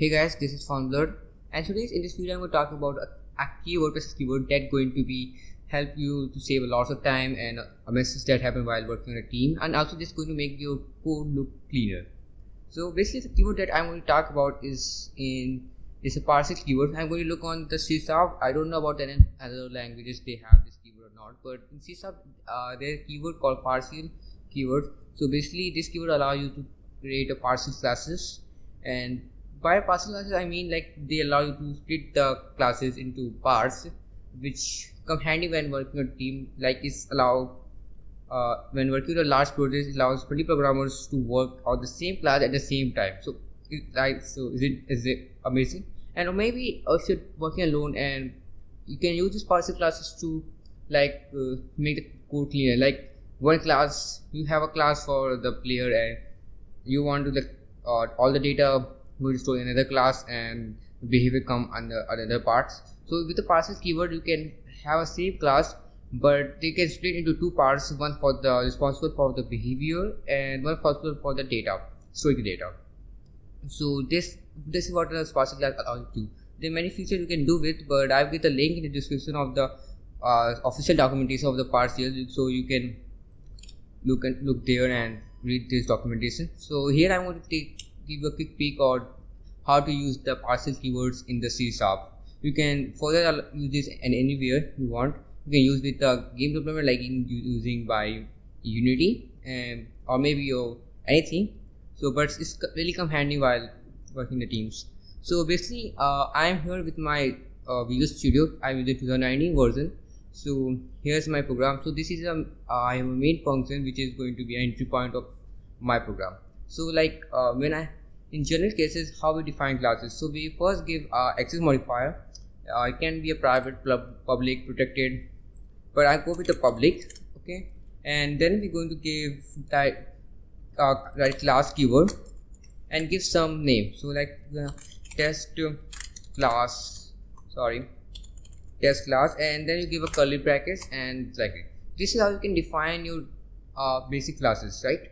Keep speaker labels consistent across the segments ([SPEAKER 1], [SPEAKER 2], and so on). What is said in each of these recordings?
[SPEAKER 1] Hey guys, this is FoundBlurred and today in this video I'm going to talk about a, a keyword that going to be help you to save a lot of time and a message that happen while working on a team and also this is going to make your code look cleaner. So basically the keyword that I'm going to talk about is in is a partial keyword. I'm going to look on the C++ I don't know about any other languages they have this keyword or not, but in C uh, there's a keyword called partial keyword. So basically this keyword allow you to create a partial classes and by partial classes i mean like they allow you to split the classes into parts which come handy when working on team. Like it's allow uh, when working on a large project it allows many programmers to work on the same class at the same time. So like so is it is it amazing? And maybe also working alone and you can use these partial classes to like uh, make the code cleaner. Like one class you have a class for the player and you want to like uh, all the data to store another class and behavior come under other parts. So with the partial keyword you can have a same class but they can split into two parts. One for the responsible for the behavior and one responsible for the data storing data. So this this is what the partial class allows you to there are many features you can do with but i've got the link in the description of the uh, official documentation of the partial so you can look and look there and read this documentation. So here i'm going to take give a quick peek on how to use the partial keywords in the C sharp. You can further use this and anywhere you want. You can use with the game development like in using by unity and or maybe your anything. So but it's really come handy while working the teams. So basically uh, i am here with my uh, visual studio. I'm using 2019 version. So here's my program. So this is a I have a main function which is going to be an entry point of my program. So like uh, when I in general cases how we define classes so we first give uh, access modifier. Uh, it can be a private public protected but I go with the public okay? And then we're going to give that uh, class keyword and give some name. So like test class sorry test class and then you give a curly brackets and like this is how you can define your uh, basic classes right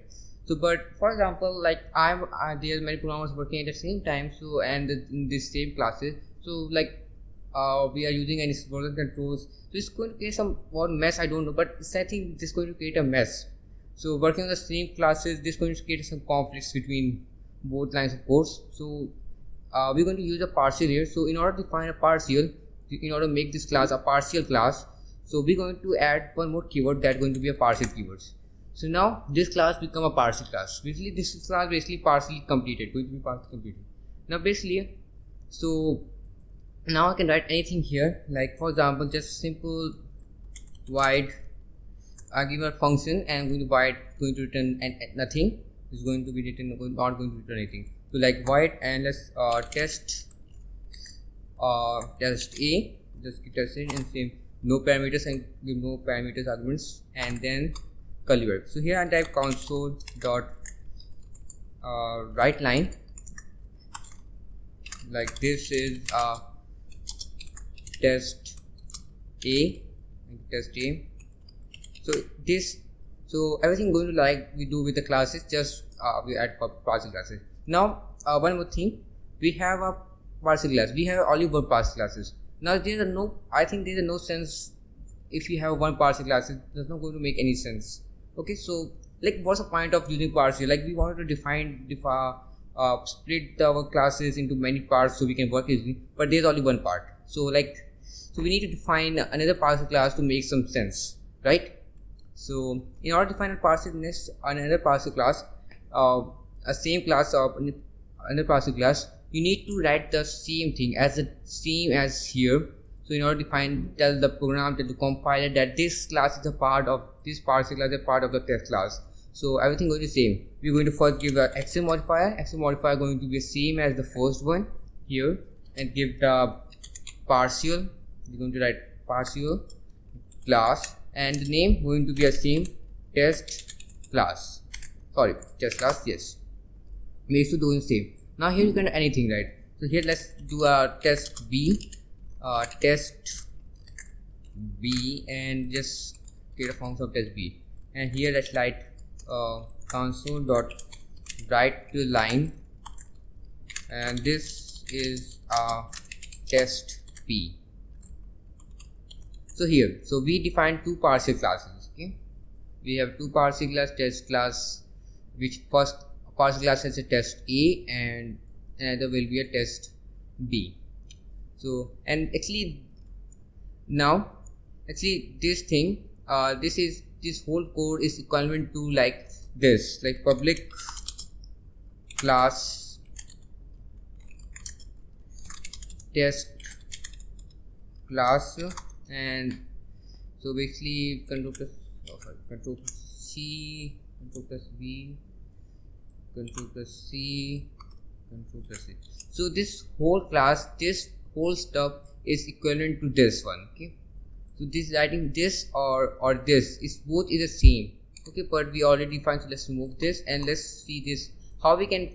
[SPEAKER 1] so but for example like i'm uh, there are many programmers working at the same time so and in this same classes. So like uh, we are using any version controls. So it's going to create some more mess i don't know but i think this is going to create a mess. So working on the same classes this is going to create some conflicts between both lines of course. So uh, we're going to use a partial here. So in order to find a partial in order to make this class a partial class so we're going to add one more keyword that's going to be a partial keywords so now this class become a partial class. Basically this class basically partially completed. going to be partially completed. Now basically so now I can write anything here. Like for example just simple void I give a function and going to void going to return and, nothing. Is going to be written not going to return anything. So like void and let's uh, test uh, test a. Just test it and same. No parameters and give no parameters arguments. And then curly so here i type console dot uh, write line. Like this is uh, test a test a. So this so everything going to like we do with the classes just uh, we add partial classes. Now uh, one more thing. We have a partial class. We have only one partial classes. Now there are no i think there is no sense if you have one partial class it does not going to make any sense okay so like what's the point of using partial like we wanted to define defa uh, split our classes into many parts so we can work easily but there's only one part. So like so we need to define another partial class to make some sense right? So in order to define a partial another partial class uh, a same class of another partial class you need to write the same thing as the same as here so in order to find tell the program tell the compiler that this class is a part of this partial class is a part of the test class. So everything to be same. We're going to first give the access modifier. Access modifier going to be the same as the first one here and give the partial we're going to write partial class and the name going to be the same test class. Sorry test class yes. Makes to do the same. Now here you can do anything right? So here let's do a test b uh, test b and just create a function of test b. And here let's write uh, console dot write to line. And this is a test p so here so we define two partial classes okay? We have two partial class test class which first partial class has a test a and another will be a test b so and actually now actually this thing uh, this is this whole code is equivalent to like this like public class test class and so basically control plus oh control plus c control plus b control plus c control plus c so this whole class this whole stuff is equivalent to this one okay? So this writing this or or this. Is both is the same okay? But we already defined so let's remove this and let's see this how we can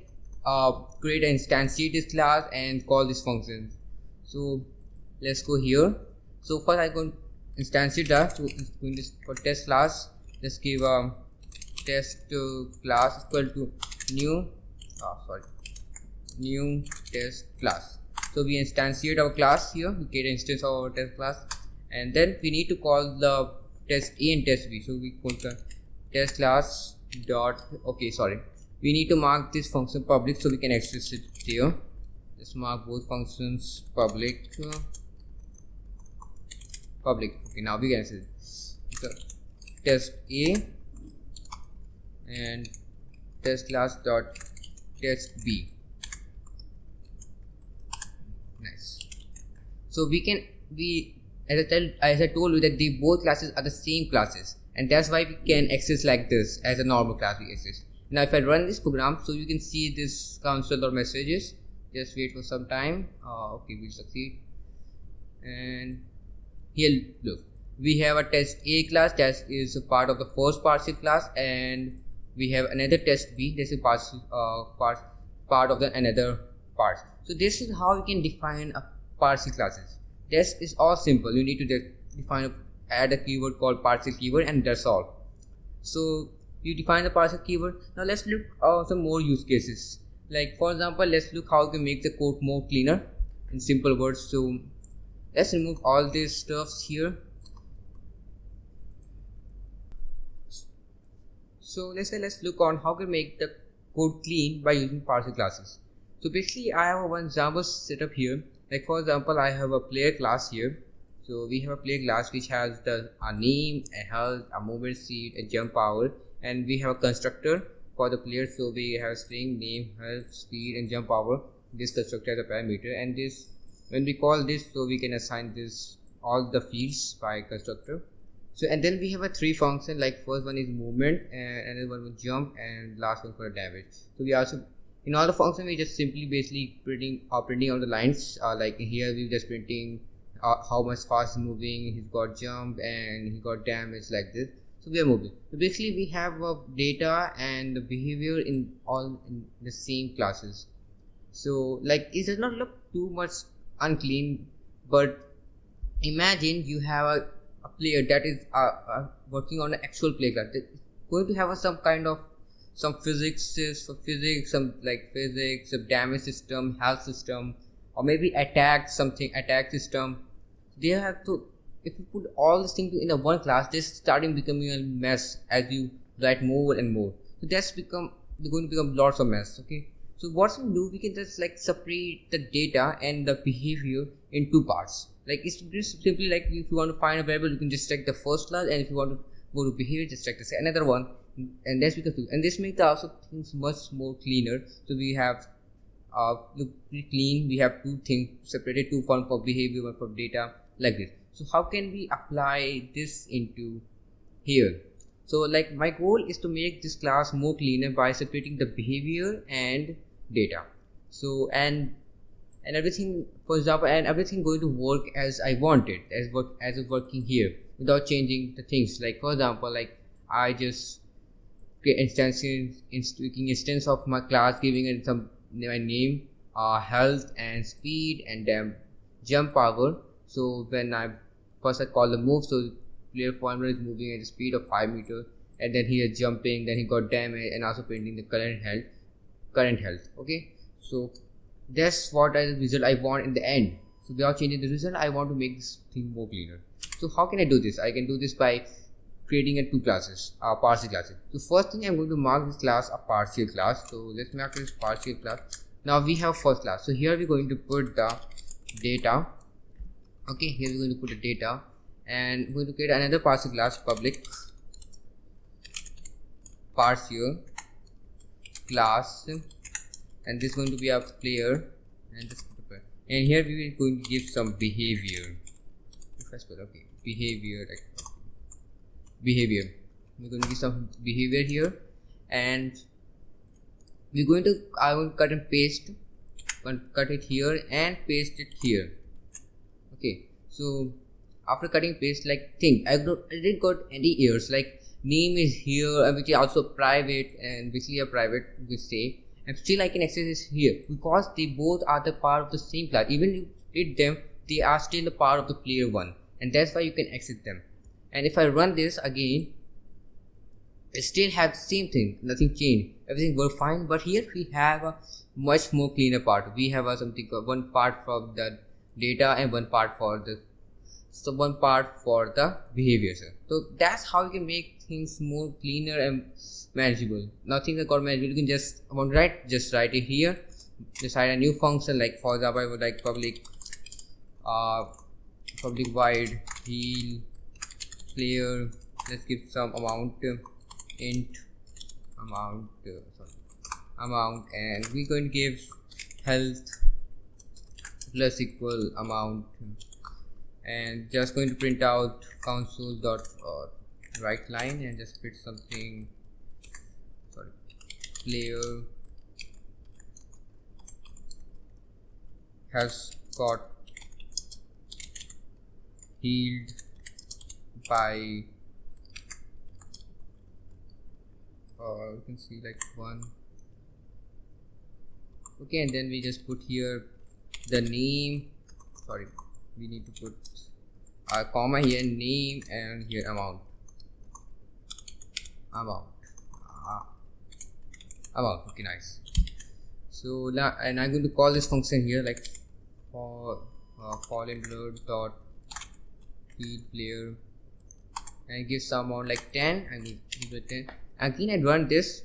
[SPEAKER 1] uh, create an instantiate this class and call this function. So let's go here. So first i'm going to instantiate that. So it's to for test class let's give a test uh, class equal to new oh sorry new test class so we instantiate our class here. We get instance of our test class. And then we need to call the test a and test b. So we call the test class dot okay sorry. We need to mark this function public so we can access it here. Let's mark both functions public uh, public. Okay now we can access the test a and test class dot test b nice. So we can we as I, tell, as I told you that the both classes are the same classes and that's why we can access like this as a normal class we access now if I run this program so you can see this console or messages. Just wait for some time. Uh, okay we'll succeed. And here look we have a test a class that is a part of the first partial class and we have another test b this is uh, part, part of the another part so this is how you can define a parsing classes. This is all simple. You need to define a, add a keyword called partial keyword and that's all. So you define the partial keyword. Now let's look at some more use cases. Like for example let's look how we can make the code more cleaner in simple words. So let's remove all these stuffs here. So let's say let's look on how we make the code clean by using partial classes so basically i have one example setup here. Like for example i have a player class here. So we have a player class which has the a name a health a movement speed a jump power and we have a constructor for the player. So we have string name health speed and jump power. This constructor as a parameter and this when we call this so we can assign this all the fields by constructor. So and then we have a three function like first one is movement and another one will jump and last one for damage. So we also in all the function we just simply basically printing uh, printing all the lines uh, like here we're just printing uh, how much fast moving he's got jump and he got damage like this. So we are moving. So basically we have uh, data and the behavior in all in the same classes. So like it does not look too much unclean but imagine you have a, a player that is uh, uh, working on an actual play class going to have some kind of some physics for physics some like physics some damage system health system or maybe attack something attack system. They have to if you put all these things in a one class this starting becoming a mess as you write more and more. So that's become they're going to become lots of mess okay? So what we do we can just like separate the data and the behavior in two parts. Like it's just simply like if you want to find a variable you can just check the first class and if you want to go to behavior just check the another one and that's because and this makes the also things much more cleaner. So we have uh look pretty clean. We have two things separated two forms for behavior one for data like this. So how can we apply this into here? So like my goal is to make this class more cleaner by separating the behavior and data. So and and everything for example and everything going to work as i want it as work as working here without changing the things. Like for example like i just instances in instance of my class giving it some my name uh, health and speed and then jump power. So when i first i call the move so player former is moving at the speed of 5 meter and then he is jumping then he got damage and also printing the current health current health okay? So that's what is the result I want in the end. So without changing the result I want to make this thing more cleaner. So how can I do this? I can do this by creating a two classes uh, partial classes so first thing I'm going to mark this class a partial class. So let's mark this partial class. Now we have first class. So here we're going to put the data. Okay here we're going to put the data. And we're going to create another partial class public partial class. And this is going to be a player. And this and here we are going to give some behavior. Okay behavior like behavior. We're going to give some behavior here. And we're going to I will cut and paste cut it here and paste it here. Okay so after cutting paste like think I, didn't got any errors like name is here uh, which is also private and basically a private we say. And still I can access this here because they both are the part of the same class even you split them they are still a part of the player one. And that's why you can exit them and if I run this again it still have the same thing nothing changed. Everything worked fine but here we have a much more cleaner part. We have a something one part for the data and one part for the so one part for the behavior so that's how you can make things more cleaner and manageable. Nothing that got manageable you can just want to write just write it here. Decide a new function like for example I would like public uh public void heal player let's give some amount int amount sorry amount and we're going to give health plus equal amount. And just going to print out console dot uh, write line and just put something sorry player has got healed by uh, you can see like one. Okay and then we just put here the name. Sorry we need to put a comma here name and here amount. Amount. Ah. amount okay nice. So now and i'm going to call this function here like for uh, fallen blood dot feed player and give some amount like 10 and give it 10 again i run this.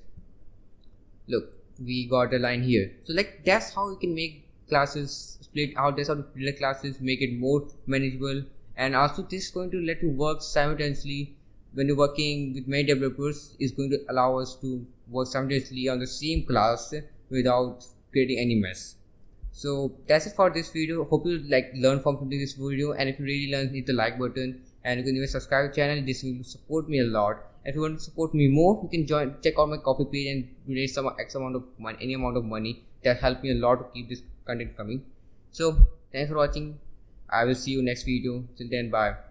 [SPEAKER 1] Look we got a line here. So like that's how you can make classes split out that's how to split classes make it more manageable. And also this is going to let you work simultaneously. When you're working with many developers is going to allow us to work simultaneously on the same class without creating any mess. So that's it for this video. Hope you like learn from this video. And if you really learn hit the like button and you can even subscribe to the channel this will support me a lot. If you want to support me more you can join check out my Ko-fi page and donate some x amount of money any amount of money that help me a lot to keep this content coming. So thanks for watching. I will see you next video. Till then bye